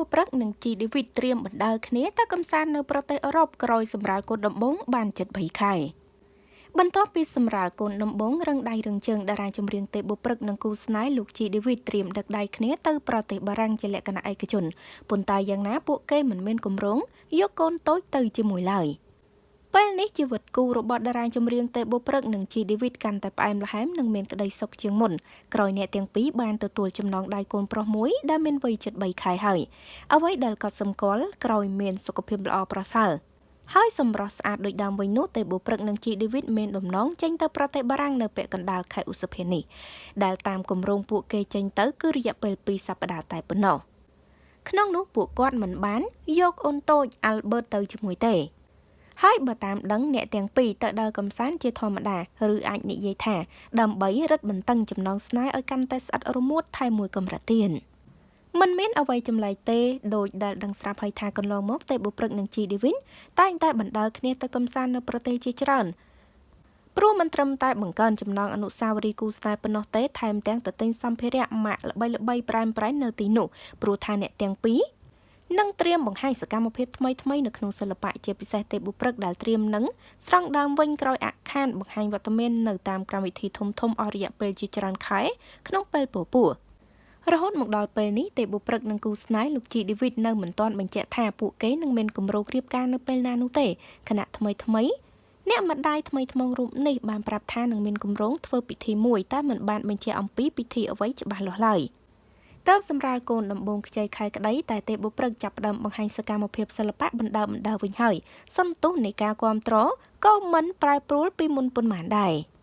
បុព្រឹកនិងជីឌីវីតត្រៀមបណ្ដើរគ្នាទៅកំសាន្តនៅប្រទេសអឺរ៉ុបក្រោយសម្រាលកូនដំបងបានជិត3ខែបន្ទាប់ពីសម្រាលកូនដំបងរឹងដៃរឹងជើងតារាចម្រៀងទេបុព្រឹកនិងគូស្នេហ៍លោកជីឌីវីតត្រៀមដឹកដៃគ្នាទៅប្រទេសបារាំងជាលក្ខណៈឯកជនប៉ុន្តែយ៉ាងណាពួកគេមិនមានគម្រោងយកកូនតូចទៅជាមួយឡើយ។ ពេលនេះជីវិតគូរបស់តារាចម្រៀងទេបុព្រឹកនិងជីឌីវីតកាន់តែផ្អែមល្ហែមនិងមានក្តីសុខជាងមុនក្រោយអ្នកទាំងពីរបានទទួលចំណងដៃកូនប្រុសមួយដែលមានវ័យជិត3ខែហើយអ្វីដែលកត់សម្គាល់ក្រោយមានសុខភាពល្អប្រសើរហើយសម្រស់ស្អាតដូចដើមវិញនោះទេបុព្រឹកនិងជីឌីវីតមានដំណងចេញទៅប្រទេសបារាំងនៅពាក់កណ្ដាលខែឧសភានេះដែលតាមគម្រោងពួកគេចេញទៅគឺរយៈពេល2សប្តាហ៍តែប៉ុណ្ណោះក្នុងនោះពួកគាត់មិនបានយកអូនតូចអាល់ប៊ឺតទៅជាមួយទេ ហើយបើតាមដឹងអ្នកទាំងពីរទៅដើរកំសាន្តជាធម្មតាឬអាចនិយាយថាដើម្បីរឹតបន្តឹងចំណងស្នេហ៍ឲ្យកាន់តែស្អិតរមួតថែមមួយកម្រិតទៀតมันមានអ្វីចម្លែកទេដោយដែលដឹងស្រាប់ហើយថាកន្លងមកទេបុព្រឹកនិងជីឌីវីនតែងតែបណ្ដើរគ្នាទៅកំសាន្តនៅប្រទេសជាច្រើនព្រោះមិនត្រឹមតែបង្កើនចំណងអនុស្សាវរីយ៍គូស្នេហ៍ប៉ុណ្ណោះទេថែមទាំងទៅទិញសម្ភារៈម៉ាកល្បីៗប្រែមប្រែងនៅទីនោះព្រោះថាអ្នកទាំងពីរ និងត្រៀមបង្ហាញសកម្មភាពថ្មីថ្មីនៅក្នុងសិល្បៈជាពិសេសទេបុព្រឹកដែលត្រៀមនឹងស្រង់ដើមវិញក្រោយអាក់ខានបង្ហាញវត្តមាននៅតាមកម្មវិធីធំធំអស់រយៈពេលជាច្រើនខែក្នុងពេលពពោះរហូតមកដល់ពេលនេះទេបុព្រឹកនិងគូស្នេហ៍លោកជីឌីវីតនៅមិនទាន់បញ្ជាក់ថាពួកគេនឹងមានគម្រោងរៀបការនៅពេលណានោះទេគណៈថ្មីថ្មីអ្នកម្ដាយថ្មីថ្មងរូបនេះបានប្រាប់ថានឹងមានគម្រោងធ្វើពិធីមួយតែមិនបានបញ្ជាក់អំពីពិធីអ្វីច្បាស់លាស់ឡើយ។ តើបសម្រាលកូនដំបងខ្ចីខែក្តីតែទេបុព្រឹកចាប់ផ្ដើមបង្ហាញសកម្មភាពសិល្បៈបណ្ដើបណ្ដើវិញហើយសន្ទុះនៃការគ្រប់គ្រងក៏មិនប្រែប្រួលពីមុនប៉ុន្មានដែរ។